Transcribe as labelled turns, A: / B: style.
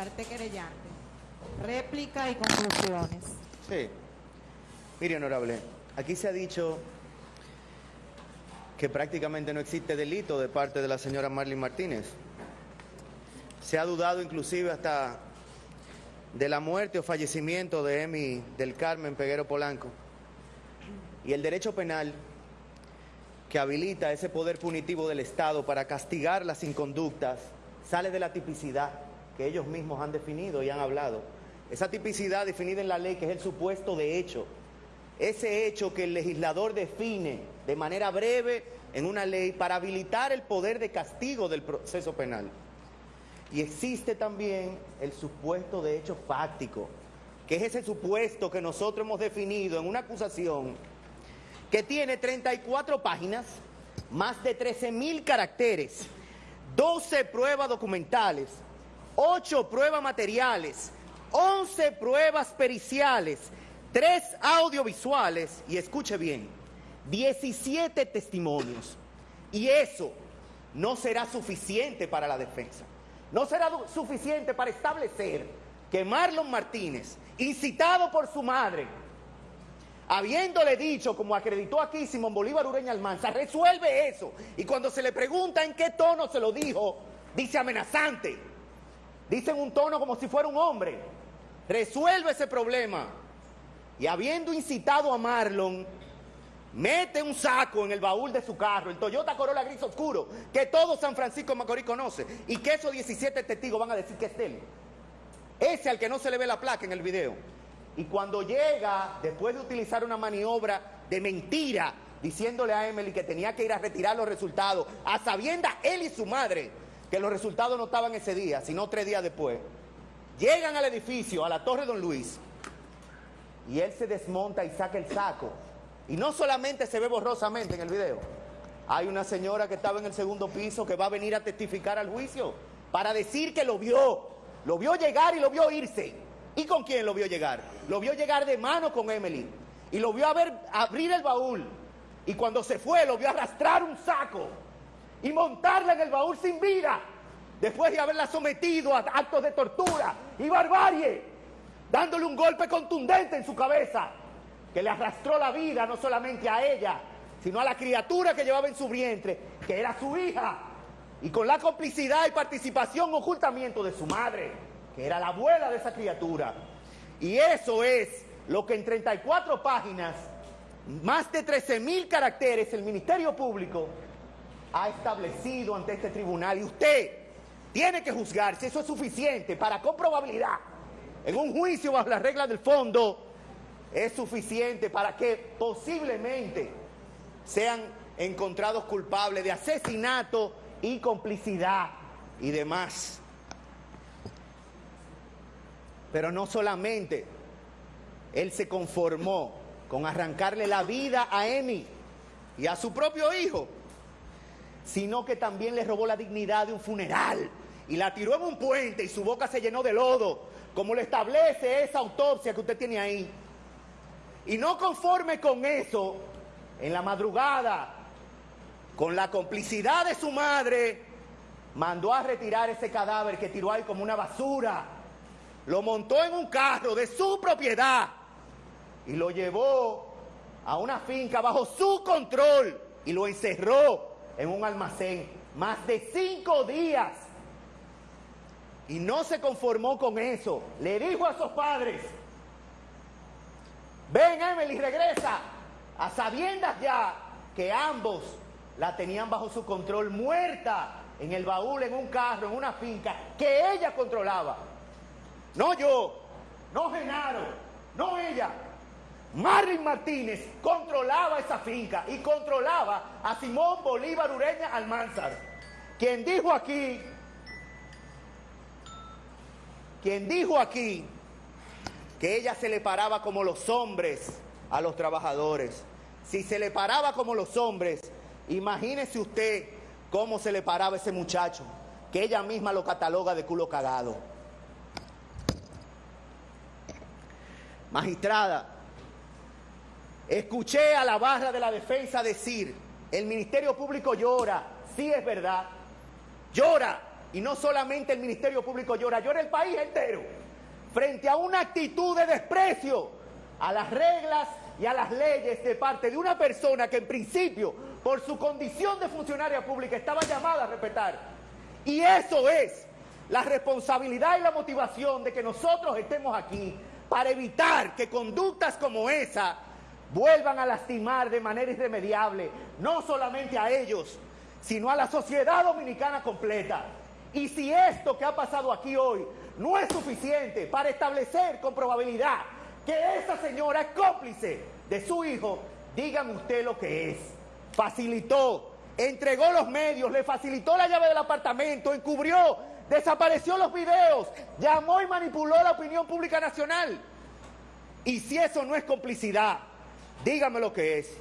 A: Parte querellante. Réplica y conclusiones.
B: Sí. Mire, honorable, aquí se ha dicho que prácticamente no existe delito de parte de la señora Marlene Martínez. Se ha dudado inclusive hasta de la muerte o fallecimiento de Emi del Carmen Peguero Polanco. Y el derecho penal que habilita ese poder punitivo del Estado para castigar las inconductas sale de la tipicidad que ellos mismos han definido y han hablado. Esa tipicidad definida en la ley que es el supuesto de hecho. Ese hecho que el legislador define de manera breve en una ley para habilitar el poder de castigo del proceso penal. Y existe también el supuesto de hecho fáctico, que es ese supuesto que nosotros hemos definido en una acusación que tiene 34 páginas, más de 13 mil caracteres, 12 pruebas documentales, 8 pruebas materiales, 11 pruebas periciales, 3 audiovisuales y escuche bien, 17 testimonios. Y eso no será suficiente para la defensa. No será suficiente para establecer que Marlon Martínez, incitado por su madre, habiéndole dicho, como acreditó aquí Simón Bolívar Ureña Almanza, resuelve eso. Y cuando se le pregunta en qué tono se lo dijo, dice amenazante. Dice en un tono como si fuera un hombre. Resuelve ese problema. Y habiendo incitado a Marlon, mete un saco en el baúl de su carro, el Toyota Corolla gris oscuro, que todo San Francisco Macorís conoce, y que esos 17 testigos van a decir que es él. Ese al que no se le ve la placa en el video. Y cuando llega, después de utilizar una maniobra de mentira, diciéndole a Emily que tenía que ir a retirar los resultados, a sabiendas él y su madre, que los resultados no estaban ese día, sino tres días después, llegan al edificio, a la Torre Don Luis, y él se desmonta y saca el saco. Y no solamente se ve borrosamente en el video, hay una señora que estaba en el segundo piso que va a venir a testificar al juicio para decir que lo vio, lo vio llegar y lo vio irse. ¿Y con quién lo vio llegar? Lo vio llegar de mano con Emily. Y lo vio abrir el baúl. Y cuando se fue, lo vio arrastrar un saco y montarla en el baúl sin vida. Después de haberla sometido a actos de tortura y barbarie. Dándole un golpe contundente en su cabeza. Que le arrastró la vida no solamente a ella, sino a la criatura que llevaba en su vientre, que era su hija. Y con la complicidad y participación, ocultamiento de su madre que era la abuela de esa criatura. Y eso es lo que en 34 páginas, más de 13 mil caracteres, el Ministerio Público ha establecido ante este tribunal. Y usted tiene que juzgar si eso es suficiente para con probabilidad, en un juicio bajo las reglas del fondo, es suficiente para que posiblemente sean encontrados culpables de asesinato y complicidad y demás. Pero no solamente él se conformó con arrancarle la vida a Emi y a su propio hijo, sino que también le robó la dignidad de un funeral y la tiró en un puente y su boca se llenó de lodo, como lo establece esa autopsia que usted tiene ahí. Y no conforme con eso, en la madrugada, con la complicidad de su madre, mandó a retirar ese cadáver que tiró ahí como una basura lo montó en un carro de su propiedad y lo llevó a una finca bajo su control y lo encerró en un almacén más de cinco días. Y no se conformó con eso. Le dijo a sus padres, ven Emily, regresa, a sabiendas ya que ambos la tenían bajo su control, muerta en el baúl, en un carro, en una finca que ella controlaba. No yo, no Genaro, no ella. Marlin Martínez controlaba esa finca y controlaba a Simón Bolívar Ureña Almanzar, quien dijo aquí, quien dijo aquí que ella se le paraba como los hombres a los trabajadores. Si se le paraba como los hombres, imagínese usted cómo se le paraba ese muchacho, que ella misma lo cataloga de culo cagado. Magistrada, escuché a la barra de la defensa decir, el Ministerio Público llora, sí es verdad, llora, y no solamente el Ministerio Público llora, llora el país entero, frente a una actitud de desprecio a las reglas y a las leyes de parte de una persona que en principio, por su condición de funcionaria pública, estaba llamada a respetar. Y eso es la responsabilidad y la motivación de que nosotros estemos aquí para evitar que conductas como esa vuelvan a lastimar de manera irremediable, no solamente a ellos, sino a la sociedad dominicana completa. Y si esto que ha pasado aquí hoy no es suficiente para establecer con probabilidad que esa señora es cómplice de su hijo, dígame usted lo que es. Facilitó, entregó los medios, le facilitó la llave del apartamento, encubrió, desapareció los videos, llamó y manipuló la opinión pública nacional. Y si eso no es complicidad, dígame lo que es.